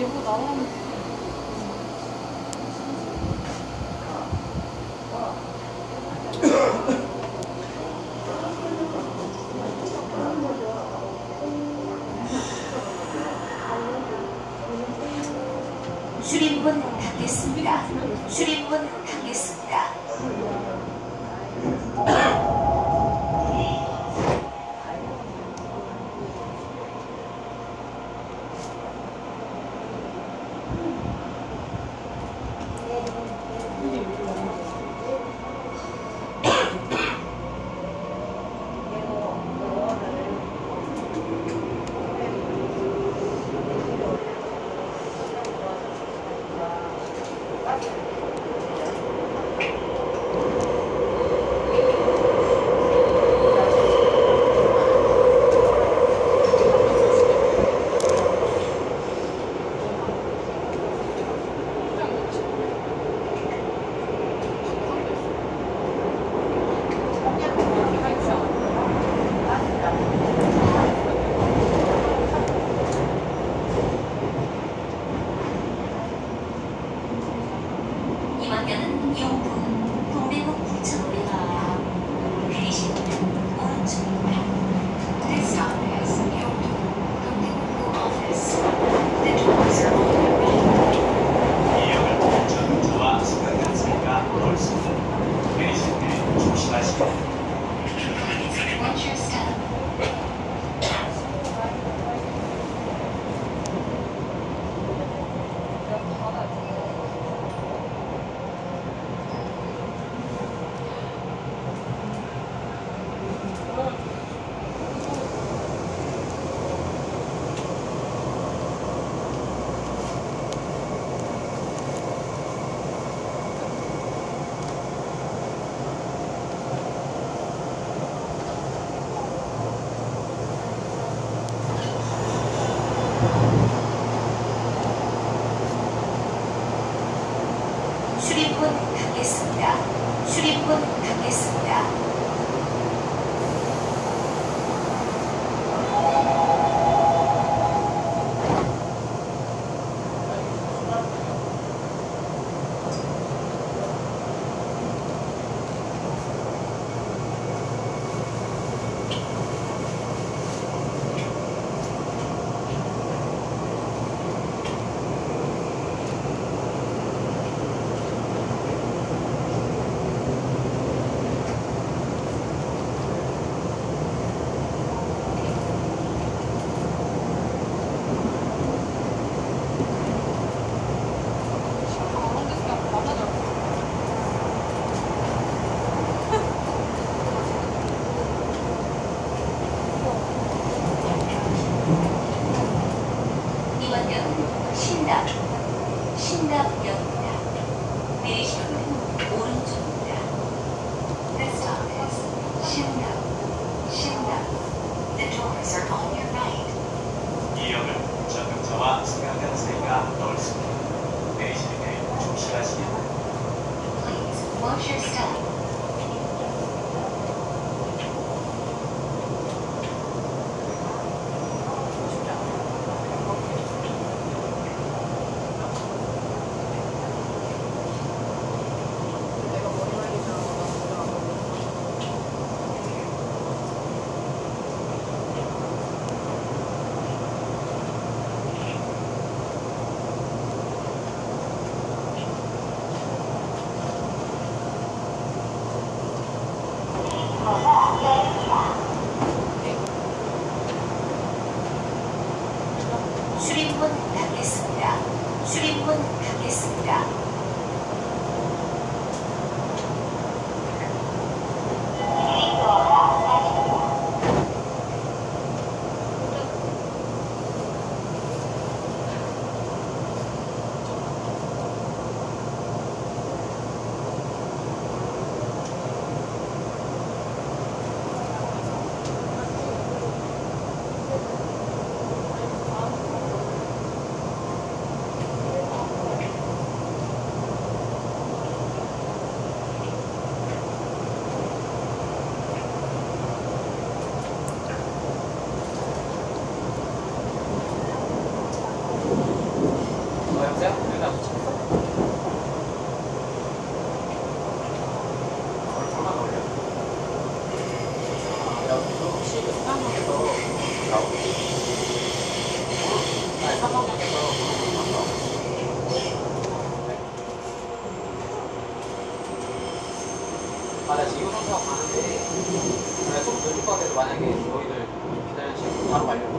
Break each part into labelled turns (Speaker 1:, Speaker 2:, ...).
Speaker 1: 얘보
Speaker 2: 나오는 출입문 닫겠습니다. 출입 출입문 닫겠습니다. 출입문 닫겠습니다.
Speaker 1: 아니 사방역에서 그런 거 아, 나 지금 상태하고 가는데, 좀 늦을 것 같아서 만약에 너희들 기다려주시면 바로 가려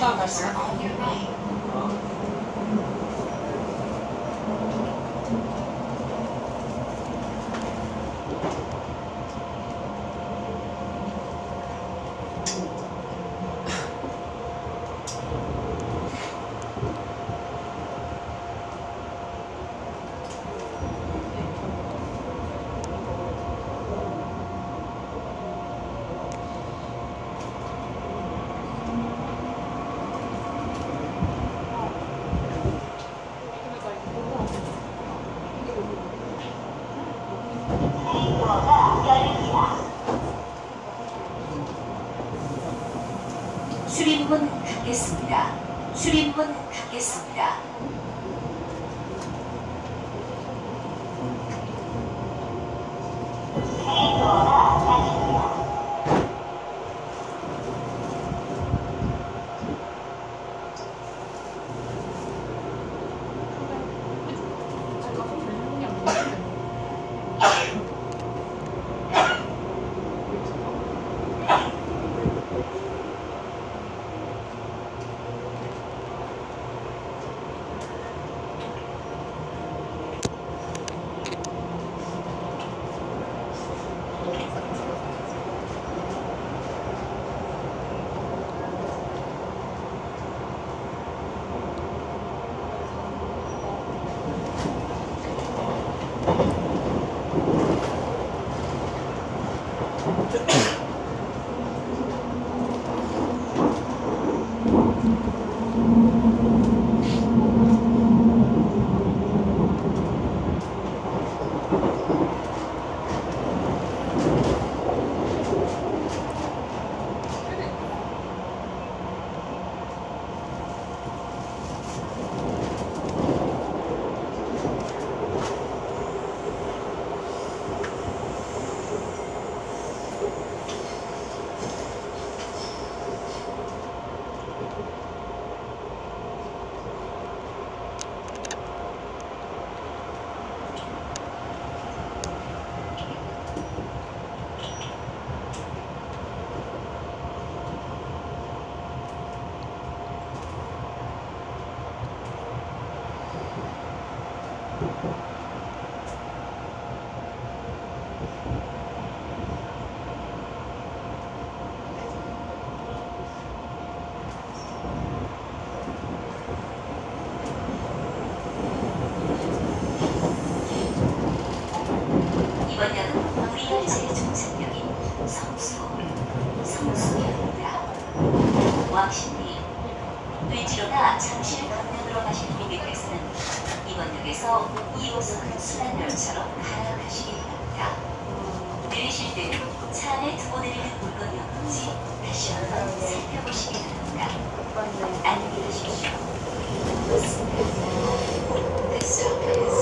Speaker 1: bumper
Speaker 2: on your right. 출입문 닫겠습니다. 을지로나 잠실 강릉으로 가시는 고객께서는 이번 역에서 2호선 순환 열차로 갈아타시기 바랍니다. 내리실 때는 차 안에 두고 내리는 물건이 없는지 다시 한번 살펴보시기 바랍니다. 안녕히 가십시오. This is